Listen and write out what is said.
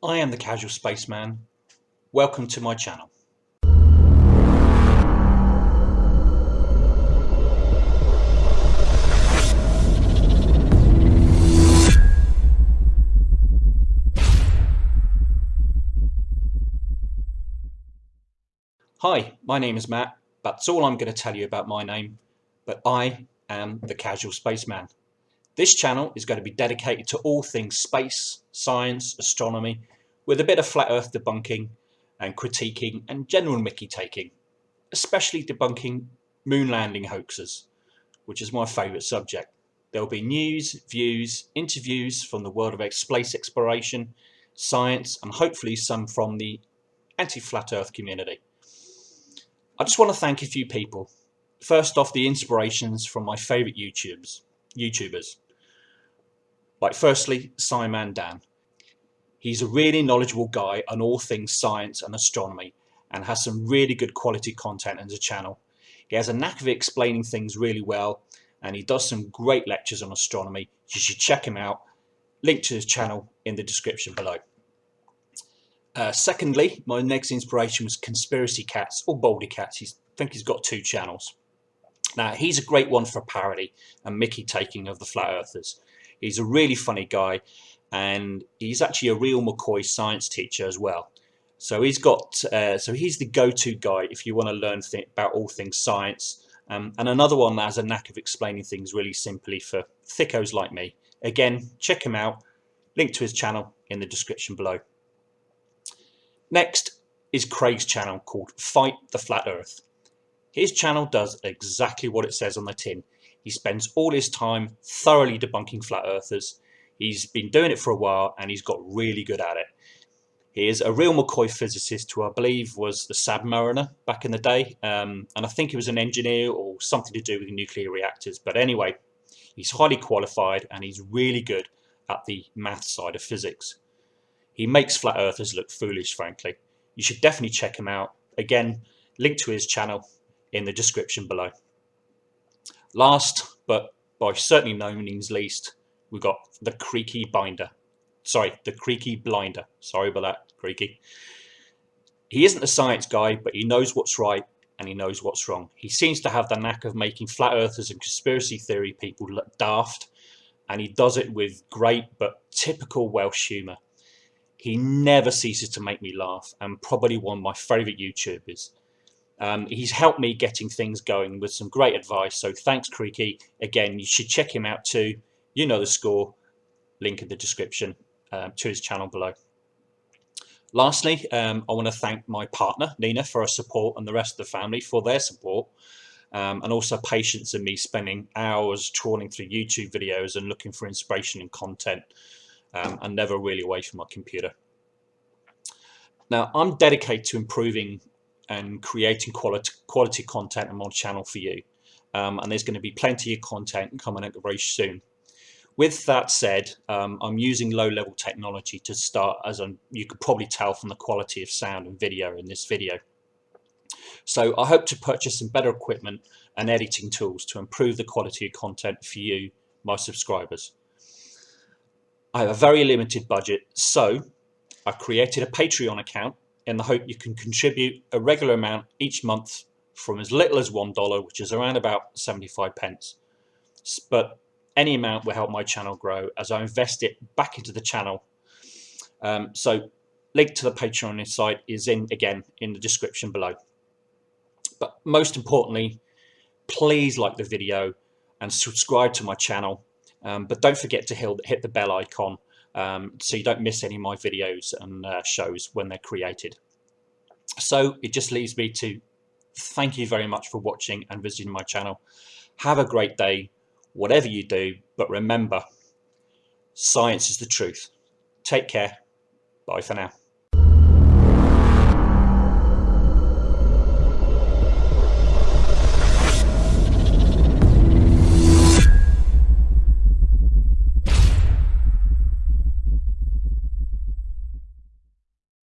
I am the Casual Spaceman. Welcome to my channel. Hi, my name is Matt. That's all I'm going to tell you about my name, but I am the Casual Spaceman. This channel is going to be dedicated to all things space, science, astronomy, with a bit of flat earth debunking and critiquing and general mickey taking, especially debunking moon landing hoaxes, which is my favourite subject. There will be news, views, interviews from the world of space exploration, science and hopefully some from the anti-flat earth community. I just want to thank a few people. First off, the inspirations from my favourite YouTubers. YouTubers. Like firstly, SciManDan. He's a really knowledgeable guy on all things science and astronomy and has some really good quality content on his channel. He has a knack of explaining things really well and he does some great lectures on astronomy. You should check him out. Link to his channel in the description below. Uh, secondly, my next inspiration was Conspiracy Cats or Baldy Cats. He's, I think he's got two channels. Now, he's a great one for parody and Mickey taking of the Flat Earthers. He's a really funny guy and he's actually a real McCoy science teacher as well. So he's got, uh, so he's the go-to guy if you want to learn about all things science. Um, and another one that has a knack of explaining things really simply for thickos like me. Again, check him out. Link to his channel in the description below. Next is Craig's channel called Fight the Flat Earth. His channel does exactly what it says on the tin. He spends all his time thoroughly debunking flat earthers. He's been doing it for a while and he's got really good at it. He is a real McCoy physicist who I believe was the submariner back in the day. Um, and I think he was an engineer or something to do with nuclear reactors. But anyway, he's highly qualified and he's really good at the math side of physics. He makes flat earthers look foolish, frankly. You should definitely check him out. Again, link to his channel in the description below. Last, but by certainly no means least, we've got the Creaky Binder. Sorry, the Creaky Blinder. Sorry about that, Creaky. He isn't a science guy, but he knows what's right and he knows what's wrong. He seems to have the knack of making flat earthers and conspiracy theory people look daft, and he does it with great but typical Welsh humour. He never ceases to make me laugh, and probably one of my favourite YouTubers. Um, he's helped me getting things going with some great advice. So thanks, Creaky. Again, you should check him out too. You know the score. Link in the description um, to his channel below. Lastly, um, I want to thank my partner, Nina, for her support and the rest of the family for their support. Um, and also patience in me spending hours trawling through YouTube videos and looking for inspiration and content um, and never really away from my computer. Now, I'm dedicated to improving and creating quality, quality content on my channel for you. Um, and there's going to be plenty of content coming out very soon. With that said, um, I'm using low-level technology to start, as I'm, you could probably tell from the quality of sound and video in this video. So I hope to purchase some better equipment and editing tools to improve the quality of content for you, my subscribers. I have a very limited budget, so I created a Patreon account in the hope you can contribute a regular amount each month from as little as $1, which is around about 75 pence. But any amount will help my channel grow as I invest it back into the channel. Um, so link to the Patreon site is in again in the description below. But most importantly, please like the video and subscribe to my channel. Um, but don't forget to hit the bell icon um, so you don't miss any of my videos and uh, shows when they're created. So it just leaves me to thank you very much for watching and visiting my channel. Have a great day, whatever you do, but remember, science is the truth. Take care. Bye for now.